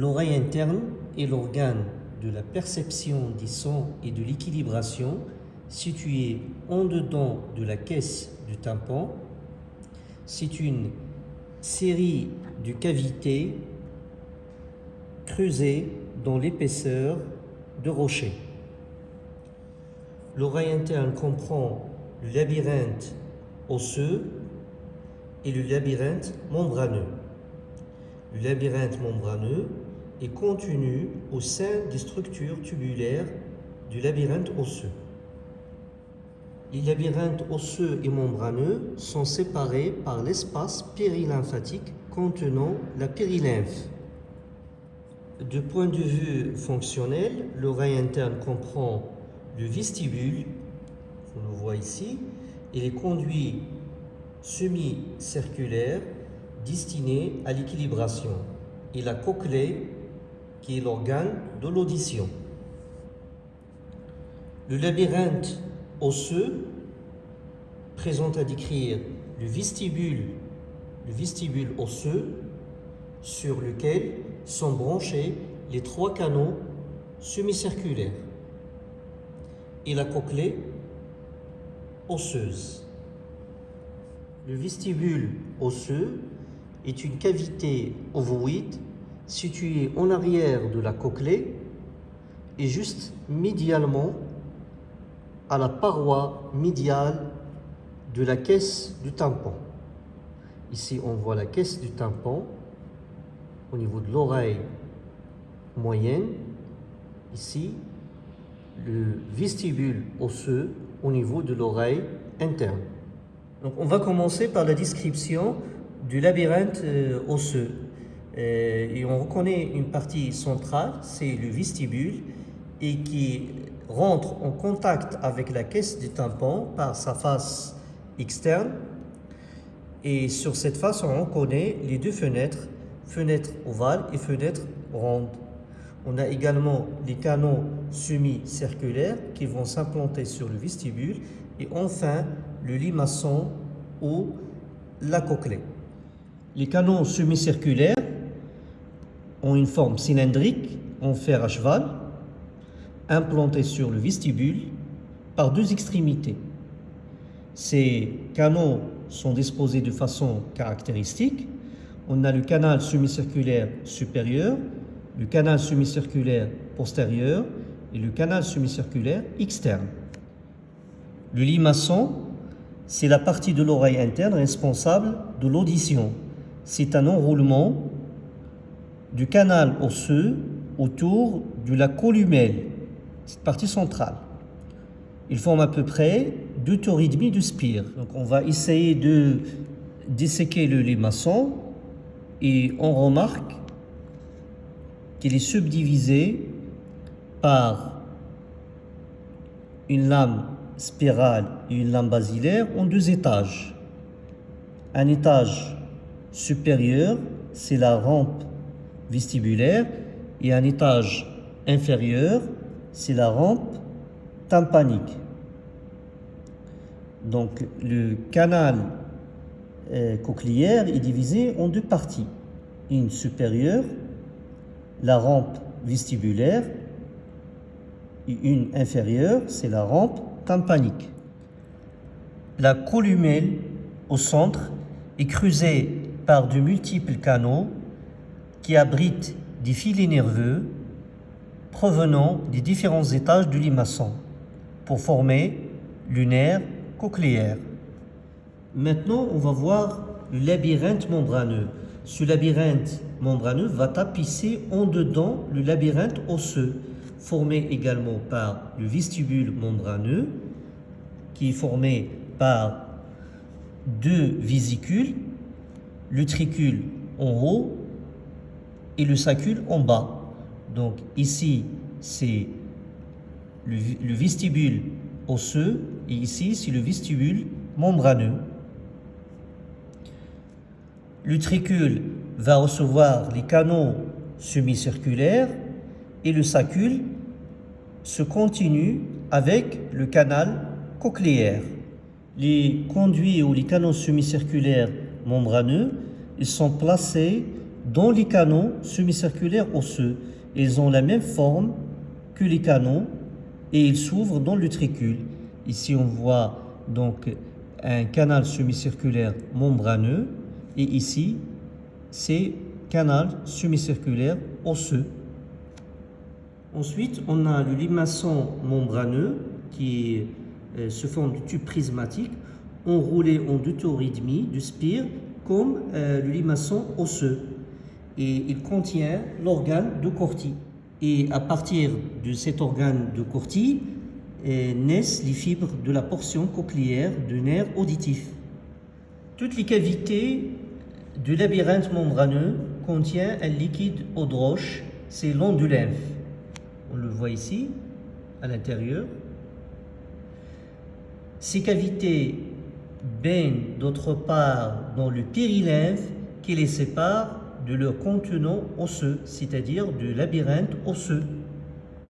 L'oreille interne est l'organe de la perception des sons et de l'équilibration situé en dedans de la caisse du tympan. C'est une série de cavités creusées dans l'épaisseur de rochers. L'oreille interne comprend le labyrinthe osseux et le labyrinthe membraneux. Le labyrinthe membraneux est contenu au sein des structures tubulaires du labyrinthe osseux. Les labyrinthes osseux et membraneux sont séparés par l'espace périlymphatique contenant la périlymphe. De point de vue fonctionnel, l'oreille interne comprend le vestibule, on le voit ici, et les conduits semi-circulaires destinés à l'équilibration, et la cochlée, qui est l'organe de l'audition. Le labyrinthe osseux présente à décrire le vestibule, le vestibule osseux sur lequel sont branchés les trois canaux semi-circulaires et la cochlée osseuse. Le vestibule osseux est une cavité ovoïde située en arrière de la cochlée et juste médialement à la paroi médiale de la caisse du tympan. Ici, on voit la caisse du tympan au niveau de l'oreille moyenne. Ici, le vestibule osseux au niveau de l'oreille interne. Donc, on va commencer par la description du labyrinthe euh, osseux. Euh, et on reconnaît une partie centrale, c'est le vestibule, et qui rentre en contact avec la caisse du tympan par sa face externe. Et sur cette face, on reconnaît les deux fenêtres, fenêtre ovale et fenêtre ronde. On a également les canaux semi-circulaires qui vont s'implanter sur le vestibule et enfin le limaçon ou la cochlée. Les canaux semi-circulaires ont une forme cylindrique en fer à cheval implantés sur le vestibule par deux extrémités. Ces canaux sont disposés de façon caractéristique. On a le canal semi-circulaire supérieur, le canal semi-circulaire postérieur et le canal semi-circulaire externe. Le limaçon, c'est la partie de l'oreille interne responsable de l'audition. C'est un enroulement du canal osseux autour de la columelle, cette partie centrale. Il forme à peu près deux tours de spire. Donc on va essayer de disséquer le limaçon et on remarque qu'il est subdivisé par une lame spirale et une lame basilaire en deux étages. Un étage supérieur, c'est la rampe vestibulaire et un étage inférieur, c'est la rampe tympanique. Donc le canal euh, cochléaire est divisé en deux parties. Une supérieure, la rampe vestibulaire, et une inférieure, c'est la rampe tympanique. La columelle au centre est creusée par de multiples canaux qui abritent des filets nerveux provenant des différents étages du limaçon pour former le nerf cochléaire. Maintenant, on va voir le labyrinthe membraneux. Ce labyrinthe membraneux va tapisser en dedans le labyrinthe osseux, formé également par le vestibule membraneux, qui est formé par deux vésicules, le tricule en haut et le sacule en bas. Donc ici, c'est le, le, vestibule osseux et ici, c'est le vestibule membraneux. Le tricule va recevoir les canaux semi-circulaires et le sacule se continue avec le canal cochléaire. Les conduits ou les canaux semi-circulaires membraneux ils sont placés dans les canaux semi-circulaires osseux. Ils ont la même forme que les canaux et ils s'ouvrent dans l'utricule. Ici, on voit donc un canal semi-circulaire membraneux et ici, c'est canal semi-circulaire osseux. Ensuite, on a le limaçon membraneux qui euh, se forme du tube prismatique enroulé en deux du spire comme euh, le limaçon osseux et il contient l'organe de Corti. Et à partir de cet organe de Corti euh, naissent les fibres de la portion cochléaire du nerf auditif. Toutes les cavités du labyrinthe membraneux contient un liquide eau de roche, c'est l'ondulymphe. On le voit ici, à l'intérieur. Ces cavités baignent d'autre part dans le périlymphe qui les sépare de leur contenant osseux, c'est-à-dire du labyrinthe osseux.